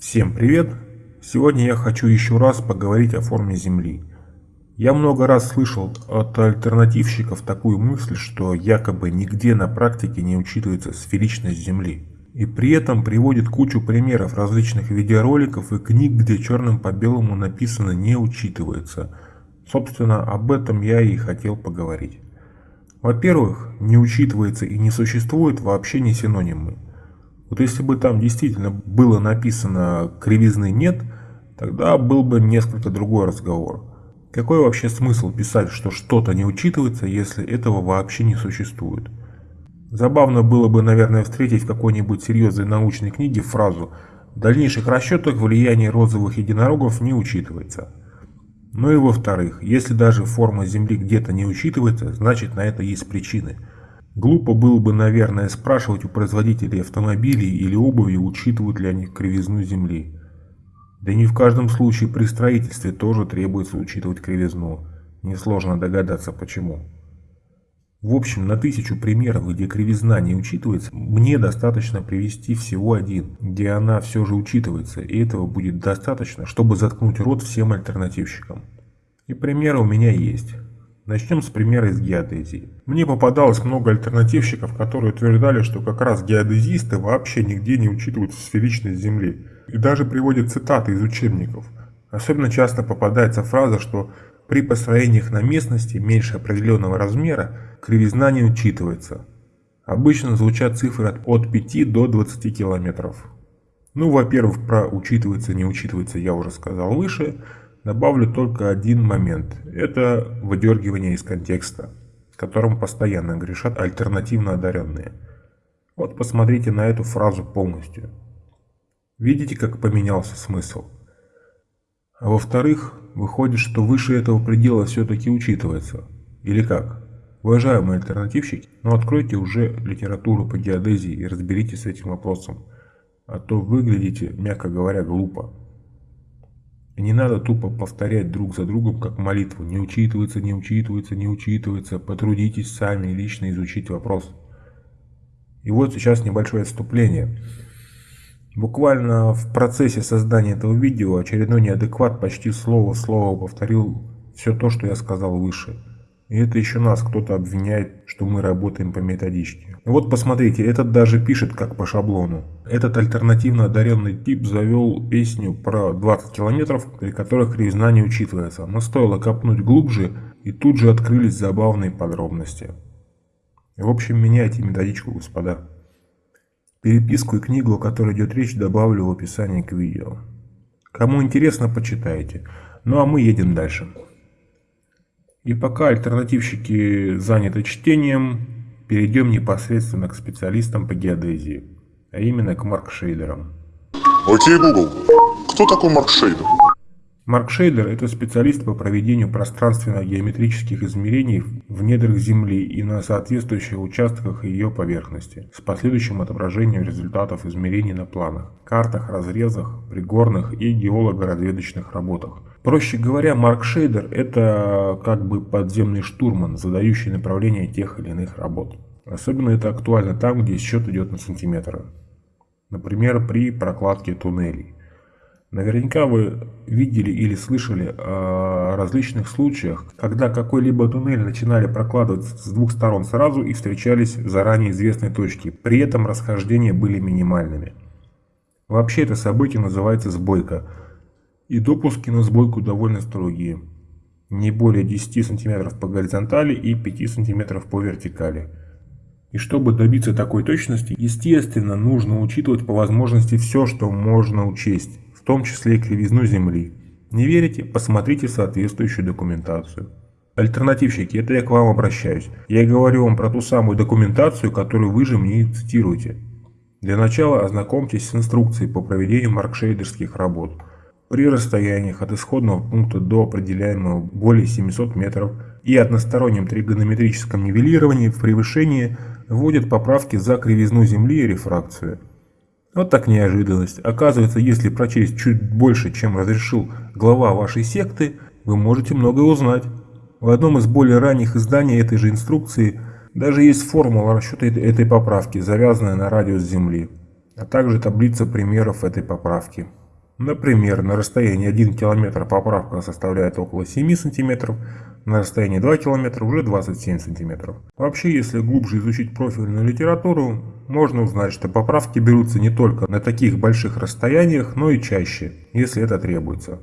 Всем привет! Сегодня я хочу еще раз поговорить о форме Земли. Я много раз слышал от альтернативщиков такую мысль, что якобы нигде на практике не учитывается сферичность Земли. И при этом приводит кучу примеров различных видеороликов и книг, где черным по белому написано «не учитывается». Собственно, об этом я и хотел поговорить. Во-первых, не учитывается и не существует вообще не синонимы. Вот если бы там действительно было написано «кривизны нет», тогда был бы несколько другой разговор. Какой вообще смысл писать, что что-то не учитывается, если этого вообще не существует? Забавно было бы, наверное, встретить в какой-нибудь серьезной научной книге фразу «В дальнейших расчетах влияние розовых единорогов не учитывается». Ну и во-вторых, если даже форма Земли где-то не учитывается, значит на это есть причины – Глупо было бы, наверное, спрашивать у производителей автомобилей или обуви, учитывают ли они кривизну Земли. Да не в каждом случае при строительстве тоже требуется учитывать кривизну. Несложно догадаться почему. В общем, на тысячу примеров, где кривизна не учитывается, мне достаточно привести всего один, где она все же учитывается, и этого будет достаточно, чтобы заткнуть рот всем альтернативщикам. И примеры у меня есть. Начнем с примера из геодезии. Мне попадалось много альтернативщиков, которые утверждали, что как раз геодезисты вообще нигде не учитывают сферичность Земли. И даже приводят цитаты из учебников. Особенно часто попадается фраза, что при построениях на местности меньше определенного размера кривизна не учитывается. Обычно звучат цифры от 5 до 20 километров. Ну, во-первых, про учитывается, не учитывается я уже сказал выше. Добавлю только один момент. Это выдергивание из контекста, которым постоянно грешат альтернативно одаренные. Вот посмотрите на эту фразу полностью. Видите, как поменялся смысл? А во-вторых, выходит, что выше этого предела все-таки учитывается. Или как? Уважаемые альтернативщики, ну откройте уже литературу по геодезии и разберитесь с этим вопросом. А то выглядите, мягко говоря, глупо. Не надо тупо повторять друг за другом, как молитву. Не учитывается, не учитывается, не учитывается. Потрудитесь сами лично изучить вопрос. И вот сейчас небольшое отступление. Буквально в процессе создания этого видео очередной неадекват почти слово в слово повторил все то, что я сказал выше. И это еще нас кто-то обвиняет, что мы работаем по методичке. Вот посмотрите, этот даже пишет как по шаблону. Этот альтернативно одаренный тип завел песню про 20 километров, при которых кривизна не учитывается. Но стоило копнуть глубже, и тут же открылись забавные подробности. В общем, меняйте методичку, господа. Переписку и книгу, о которой идет речь, добавлю в описании к видео. Кому интересно, почитайте. Ну а мы едем дальше. И пока альтернативщики заняты чтением, перейдем непосредственно к специалистам по геодезии, а именно к маркшейдерам. Окей, Google. Кто такой маркшейдер? Маркшейдер – это специалист по проведению пространственно-геометрических измерений в недрах Земли и на соответствующих участках ее поверхности, с последующим отображением результатов измерений на планах, картах, разрезах, пригорных и геолого-разведочных работах, Проще говоря, маркшейдер – это как бы подземный штурман, задающий направление тех или иных работ. Особенно это актуально там, где счет идет на сантиметры. Например, при прокладке туннелей. Наверняка вы видели или слышали о различных случаях, когда какой-либо туннель начинали прокладывать с двух сторон сразу и встречались в заранее известной точке, при этом расхождения были минимальными. Вообще это событие называется сбойка – и допуски на сбойку довольно строгие. Не более 10 см по горизонтали и 5 см по вертикали. И чтобы добиться такой точности, естественно, нужно учитывать по возможности все, что можно учесть, в том числе и кривизну Земли. Не верите? Посмотрите соответствующую документацию. Альтернативщики, это я к вам обращаюсь. Я говорю вам про ту самую документацию, которую вы же мне цитируете. Для начала ознакомьтесь с инструкцией по проведению маркшейдерских работ при расстояниях от исходного пункта до определяемого более 700 метров и одностороннем тригонометрическом нивелировании в превышении вводят поправки за кривизну Земли и рефракцию. Вот так неожиданность. Оказывается, если прочесть чуть больше, чем разрешил глава вашей секты, вы можете многое узнать. В одном из более ранних изданий этой же инструкции даже есть формула расчета этой поправки, завязанная на радиус Земли, а также таблица примеров этой поправки. Например, на расстоянии 1 км поправка составляет около 7 см, на расстоянии 2 км уже 27 см. Вообще, если глубже изучить профильную литературу, можно узнать, что поправки берутся не только на таких больших расстояниях, но и чаще, если это требуется.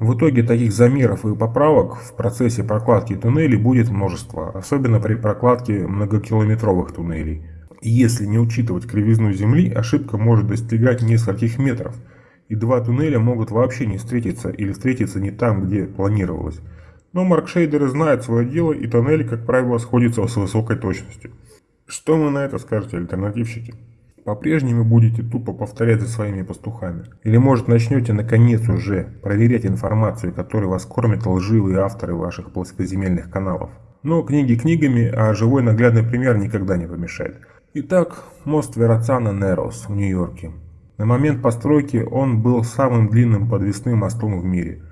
В итоге таких замеров и поправок в процессе прокладки туннелей будет множество, особенно при прокладке многокилометровых туннелей. Если не учитывать кривизну Земли, ошибка может достигать нескольких метров, и два туннеля могут вообще не встретиться или встретиться не там, где планировалось. Но маркшейдеры знают свое дело, и тоннели, как правило, сходятся с высокой точностью. Что вы на это скажете, альтернативщики? По-прежнему будете тупо повторять за своими пастухами? Или может начнете наконец уже проверять информацию, которой вас кормят лживые авторы ваших плоскоземельных каналов? Но книги книгами, а живой наглядный пример никогда не помешает. Итак, мост Верацана Нерос в Нью-Йорке. На момент постройки он был самым длинным подвесным мостом в мире.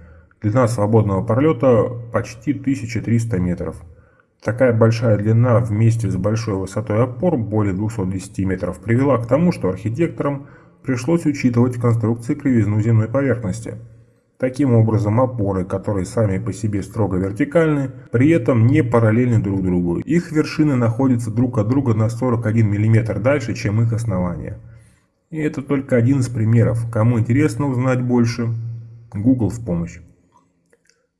Длина свободного пролета почти 1300 метров. Такая большая длина вместе с большой высотой опор, более 210 метров, привела к тому, что архитекторам пришлось учитывать в конструкции кривизну земной поверхности. Таким образом, опоры, которые сами по себе строго вертикальны, при этом не параллельны друг другу. Их вершины находятся друг от друга на 41 мм дальше, чем их основания. И это только один из примеров. Кому интересно узнать больше, Google в помощь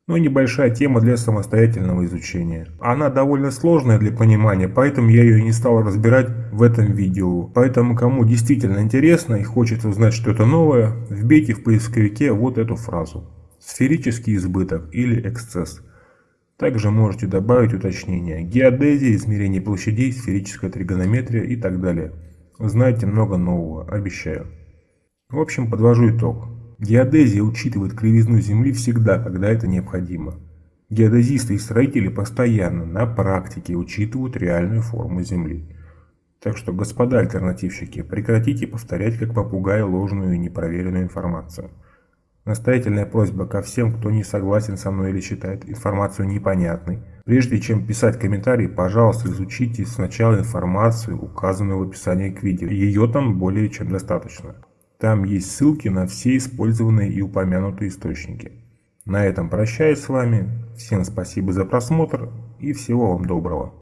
но небольшая тема для самостоятельного изучения. Она довольно сложная для понимания, поэтому я ее не стал разбирать в этом видео. Поэтому кому действительно интересно и хочет узнать что-то новое, вбейте в поисковике вот эту фразу. Сферический избыток или эксцесс. Также можете добавить уточнения. Геодезия, измерение площадей, сферическая тригонометрия и так далее. Узнаете много нового, обещаю. В общем, подвожу итог. Геодезия учитывает кривизну Земли всегда, когда это необходимо. Геодезисты и строители постоянно на практике учитывают реальную форму Земли. Так что, господа альтернативщики, прекратите повторять как попугай ложную и непроверенную информацию. Настоятельная просьба ко всем, кто не согласен со мной или считает информацию непонятной. Прежде чем писать комментарий, пожалуйста, изучите сначала информацию, указанную в описании к видео. Ее там более чем достаточно. Там есть ссылки на все использованные и упомянутые источники. На этом прощаюсь с вами. Всем спасибо за просмотр и всего вам доброго.